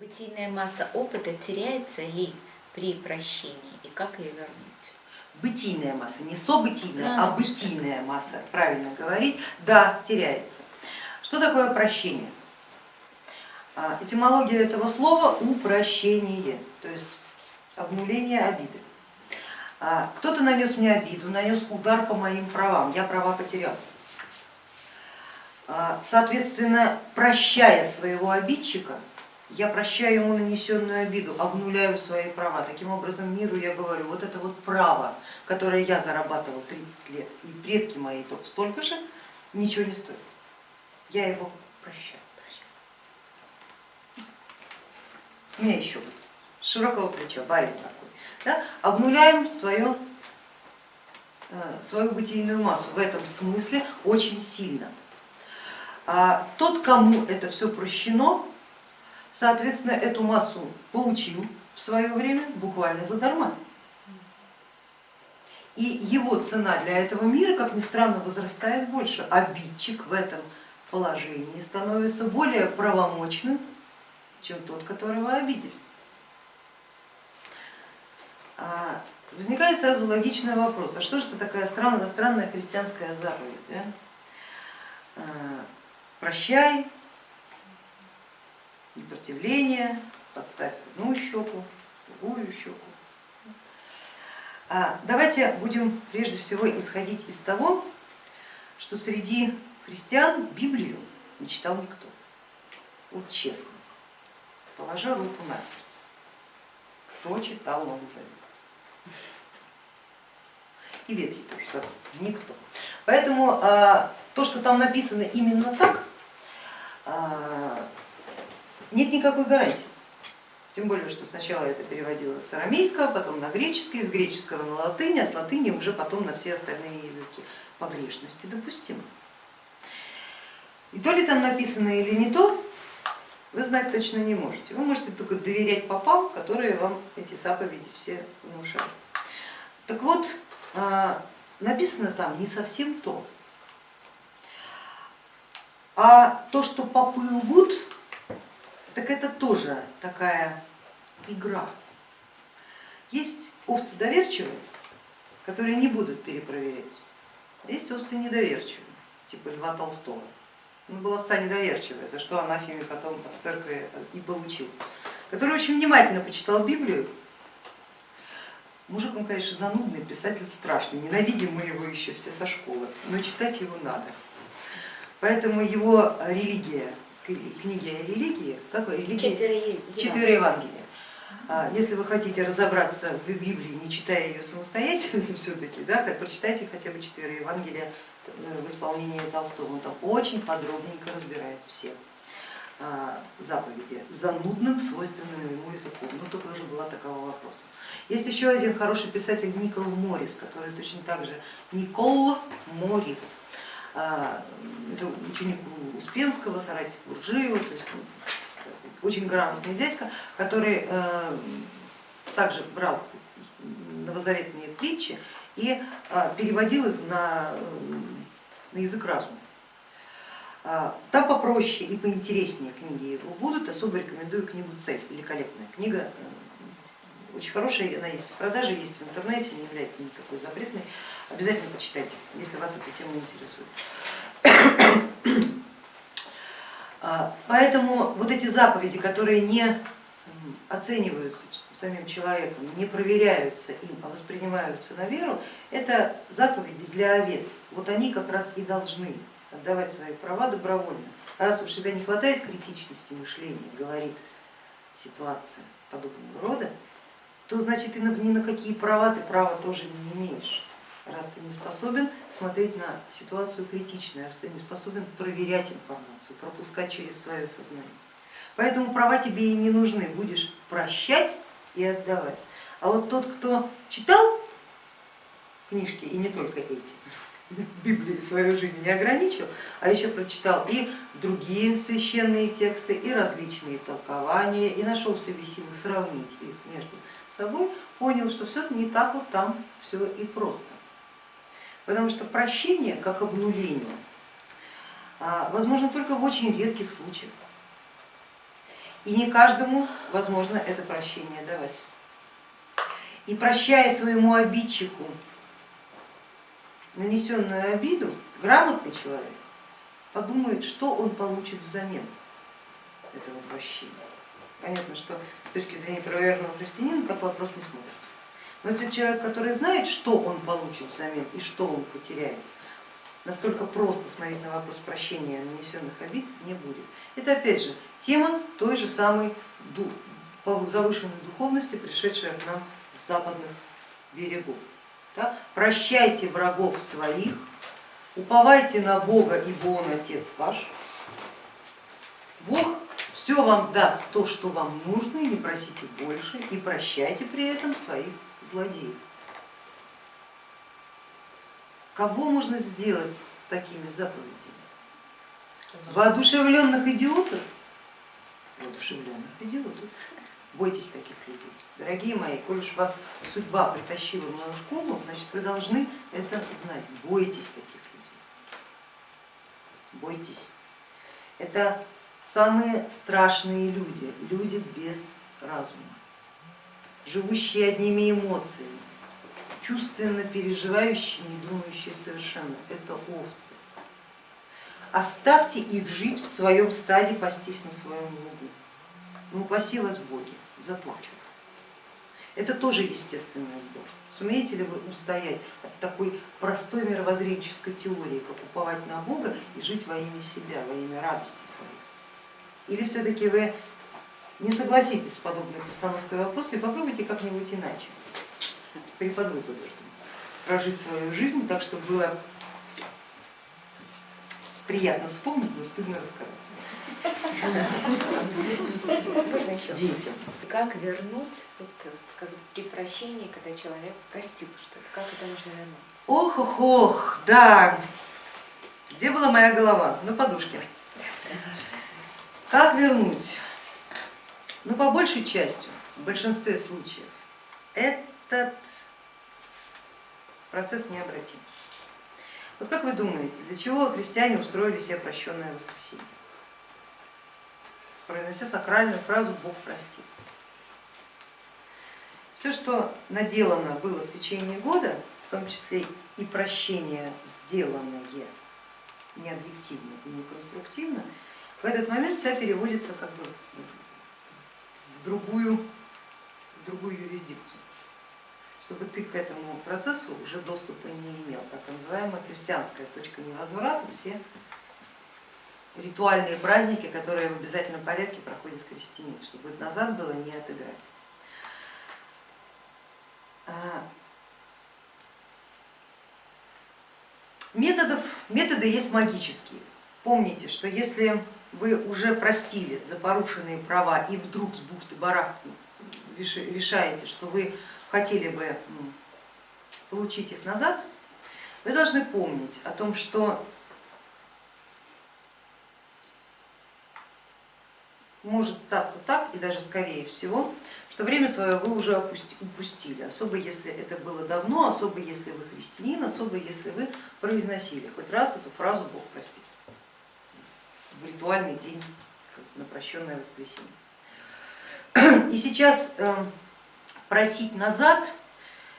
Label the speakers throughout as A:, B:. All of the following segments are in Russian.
A: Бытийная масса опыта теряется ли при прощении и как ее вернуть?
B: Бытийная масса, не событийная,
A: Да,
B: а бытийная масса, правильно говорить, да, теряется. Что такое прощение? А, Этимология этого слова упрощение, то есть обнуление обиды. А, Кто-то нанес мне обиду, нанес удар по моим правам, я права потерял. А, Соответственно, прощая своего обидчика, я прощаю ему нанесенную обиду, обнуляю свои права. Таким образом миру я говорю, вот это вот право, которое я зарабатывал 30 лет, и предки мои то столько же, ничего не стоит. Я его прощаю. прощаю. У меня еще вот широкого плеча, барин такой. Да? Обнуляем свое, свою бытийную массу в этом смысле очень сильно. А тот, кому это все прощено, соответственно, эту массу получил в свое время буквально задарма. И его цена для этого мира, как ни странно, возрастает больше. Обидчик в этом положении становится более правомочным, чем тот, которого обидели. А возникает сразу логичный вопрос, а что же это такая странная, странная христианская заповедь? Да? А, прощай, непротивление, подставь одну щеку, другую щеку. А давайте будем прежде всего исходить из того, что среди христиан Библию не читал никто. Вот честно, положа руку на сердце, кто читал Новый Завет? И Ветхий тоже, соответственно, никто. Поэтому а, то, что там написано именно так, а, нет никакой гарантии. Тем более, что сначала это переводилось с арамейского, потом на греческий, с греческого на латынь, а с латыни уже потом на все остальные языки. Погрешности допустимы. И то ли там написано или не то, вы знать точно не можете. Вы можете только доверять попам, которые вам эти заповеди все внушают. Так вот, написано там не совсем то. А то, что попы лгут, так это тоже такая игра. Есть овцы доверчивые, которые не будут перепроверять, есть овцы недоверчивые, типа Льва Толстого. Он был овца недоверчивая, за что анафеме потом от церкви и получил, который очень внимательно почитал Библию. Мужик он, конечно, занудный, писатель страшный, ненавидим мы его еще все со школы, но читать его надо. Поэтому его религия книги о религии, как религии?
A: Четыре,
B: Четыре Евангелия. А, если вы хотите разобраться в Библии, не читая ее самостоятельно все-таки, да, прочитайте хотя бы четыре Евангелия э, в исполнении Толстого, он там очень подробненько разбирает все а, заповеди занудным, свойственным ему языком. Ну, только уже была такого вопроса. Есть еще один хороший писатель Никол Морис, который точно так же, Никол Морис, это ученик Успенского, соратник Буржиева, то есть очень грамотный дядька, который э, также брал новозаветные притчи и а, переводил их на, на язык разума. А, там попроще и поинтереснее книги его будут, особо рекомендую книгу «Цель», великолепная книга, э, очень хорошая, она есть в продаже, есть в интернете, не является никакой запретной, обязательно почитайте, если вас эта тема интересует. А, поэтому вот эти заповеди, которые не оцениваются самим человеком, не проверяются им, а воспринимаются на веру, это заповеди для овец. Вот они как раз и должны отдавать свои права добровольно. Раз уж себя не хватает критичности мышления, говорит ситуация подобного рода, то значит и ни на какие права ты права тоже не имеешь раз ты не способен смотреть на ситуацию критично, раз ты не способен проверять информацию, пропускать через свое сознание. Поэтому права тебе и не нужны, будешь прощать и отдавать. А вот тот, кто читал книжки, и не только эти, Библии свою жизнь не ограничил, а еще прочитал и другие священные тексты, и различные толкования, и нашел в себе силы сравнить их между собой, понял, что все не так вот там все и просто. Потому что прощение, как обнуление, а, возможно только в очень редких случаях. И не каждому возможно это прощение давать. И прощая своему обидчику нанесенную обиду, грамотный человек подумает, что он получит взамен этого прощения. Понятно, что с точки зрения правоверного христианина как вопрос не смотрится. Но это человек, который знает, что он получит взамен и что он потеряет, настолько просто смотреть на вопрос прощения нанесенных обид не будет. Это опять же тема той же самой завышенной духовности, пришедшая к нам с западных берегов. Прощайте врагов своих, уповайте на Бога, ибо Он Отец ваш. Бог все вам даст то, что вам нужно, и не просите больше, и прощайте при этом своих злодеев. Кого можно сделать с такими заповедями? Воодушевленных идиотов? Воодушевленных идиотов. Бойтесь таких людей. Дорогие мои, коль уж вас судьба притащила в мою школу, значит вы должны это знать. Бойтесь таких людей. Бойтесь. Это самые страшные люди, люди без разума, живущие одними эмоциями, чувственно переживающие, не думающие совершенно. Это овцы. Оставьте их жить в своем стаде, пастись на своем лугу. Ну упаси вас боги, затопчут. Это тоже естественный отбор. Сумеете ли вы устоять от такой простой мировоззренческой теории, как уповать на Бога и жить во имя себя, во имя радости своей? Или все-таки вы не согласитесь с подобной постановкой вопроса и попробуйте как-нибудь иначе, с преподвыком прожить свою жизнь так, чтобы было приятно вспомнить, но стыдно рассказать. Детям.
A: Как вернуть, вот, как при прощении, когда человек простил что-то, как это можно вернуть?
B: Ох, ох, ох, да. Где была моя голова? На подушке. Как вернуть? Ну, по большей части, в большинстве случаев, этот процесс необратим. Вот как вы думаете, для чего христиане устроили себе прощенное воскресенье? Произнося сакральную фразу Бог прости. Все, что наделано было в течение года, в том числе и прощение, сделанное не объективно и не конструктивно, в этот момент вся переводится как бы в другую, в другую юрисдикцию, чтобы ты к этому процессу уже доступа не имел, так называемая христианская точка невозврата, все ритуальные праздники, которые в обязательном порядке проходят крестьянин, чтобы назад было не отыграть. А, методов, методы есть магические. Помните, что если вы уже простили за порушенные права и вдруг с бухты-барахты решаете, что вы хотели бы получить их назад, вы должны помнить о том, что может статься так, и даже скорее всего, что время свое вы уже упустили, особо если это было давно, особо если вы христианин, особо если вы произносили хоть раз эту фразу Бог простит в ритуальный день прощенное воскресенье. И сейчас эм, просить назад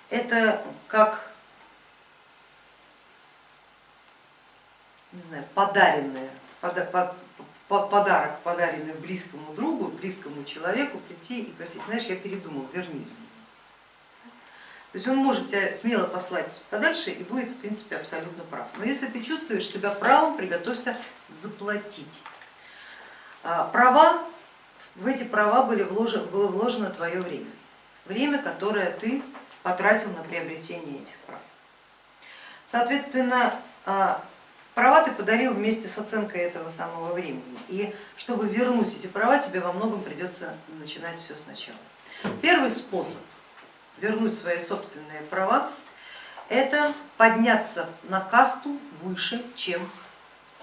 B: это как не знаю, подаренное, подарок, подаренный близкому другу, близкому человеку прийти и просить, знаешь, я передумал, верни. То есть он может тебя смело послать подальше и будет в принципе абсолютно прав. Но если ты чувствуешь себя правым, приготовься заплатить. А, права, в эти права были вложено, было вложено твое время, время, которое ты потратил на приобретение этих прав. Соответственно, а, права ты подарил вместе с оценкой этого самого времени. И чтобы вернуть эти права, тебе во многом придется начинать все сначала. Первый способ вернуть свои собственные права, это подняться на касту выше, чем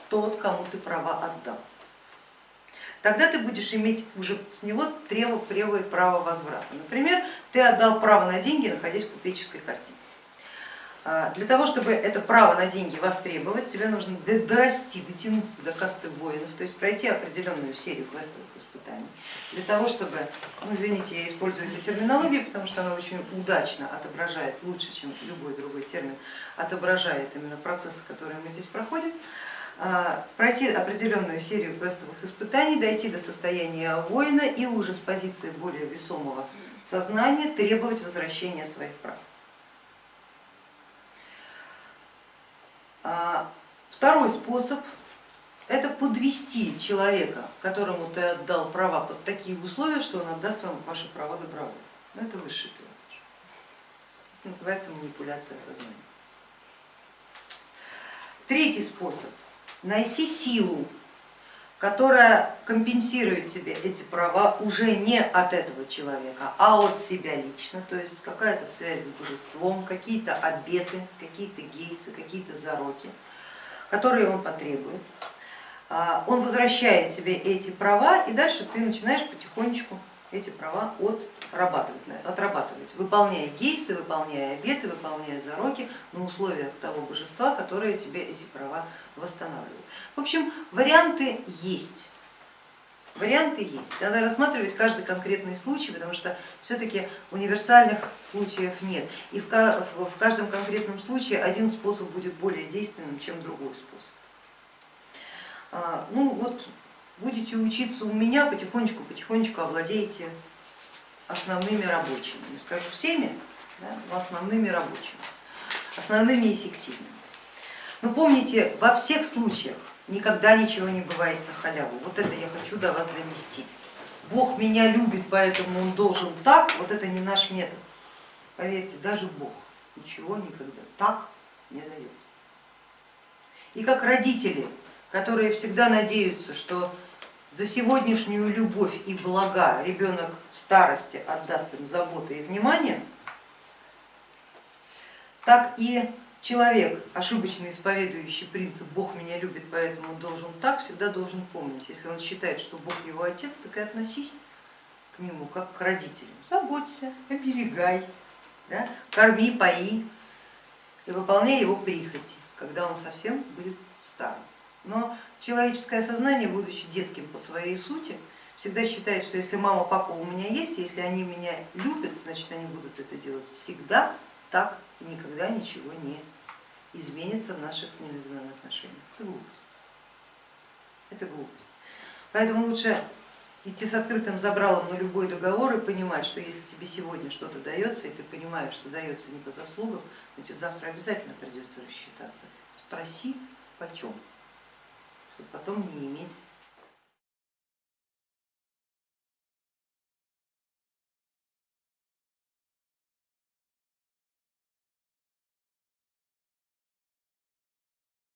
B: тот, кому ты права отдал. Тогда ты будешь иметь уже с него требовое право возврата. Например, ты отдал право на деньги, находясь в купеческой касте. А, для того, чтобы это право на деньги востребовать, тебе нужно дорасти, дотянуться до касты воинов, то есть пройти определенную серию квестовых испытаний. Для того, чтобы, ну извините, я использую эту терминологию, потому что она очень удачно отображает, лучше, чем любой другой термин, отображает именно процессы, которые мы здесь проходим, а, пройти определенную серию квестовых испытаний, дойти до состояния воина и уже с позиции более весомого сознания требовать возвращения своих прав. Второй способ это подвести человека, которому ты отдал права под такие условия, что он отдаст вам ваши права добровольно. Но ну, это высший пилотаж. Это называется манипуляция сознанием. Третий способ найти силу, которая компенсирует тебе эти права уже не от этого человека, а от себя лично, то есть какая-то связь с божеством, какие-то обеты, какие-то гейсы, какие-то зароки, которые он потребует. А, он возвращает тебе эти права и дальше ты начинаешь потихонечку эти права отрабатывать, отрабатывать, выполняя гейсы, выполняя обеты, выполняя зароки на условиях того божества, которое тебе эти права восстанавливает. В общем, варианты есть. Варианты есть. Надо рассматривать каждый конкретный случай, потому что все-таки универсальных случаев нет. И в каждом конкретном случае один способ будет более действенным, чем другой способ. А, ну вот будете учиться у меня, потихонечку, потихонечку овладеете основными рабочими, не скажу всеми, да, но основными рабочими, основными эффективными. Но помните, во всех случаях никогда ничего не бывает на халяву. Вот это я хочу до вас донести. Бог меня любит, поэтому он должен так, вот это не наш метод. Поверьте, даже Бог ничего никогда так не дает. И как родители, которые всегда надеются, что за сегодняшнюю любовь и блага ребенок в старости отдаст им заботы и внимание, так и человек, ошибочно исповедующий принцип Бог меня любит, поэтому должен так, всегда должен помнить, если он считает, что Бог его отец, так и относись к нему как к родителям. Заботься, оберегай, да, корми, пои и выполняй его прихоти, когда он совсем будет старым. Но человеческое сознание, будучи детским по своей сути, всегда считает, что если мама, папа у меня есть, если они меня любят, значит они будут это делать всегда так и никогда ничего не изменится в наших с ними взаимоотношениях. Это глупость. Это глупость. Поэтому лучше идти с открытым забралом на любой договор и понимать, что если тебе сегодня что-то дается, и ты понимаешь, что дается не по заслугам, значит завтра обязательно придется рассчитаться. Спроси почем чтобы потом не иметь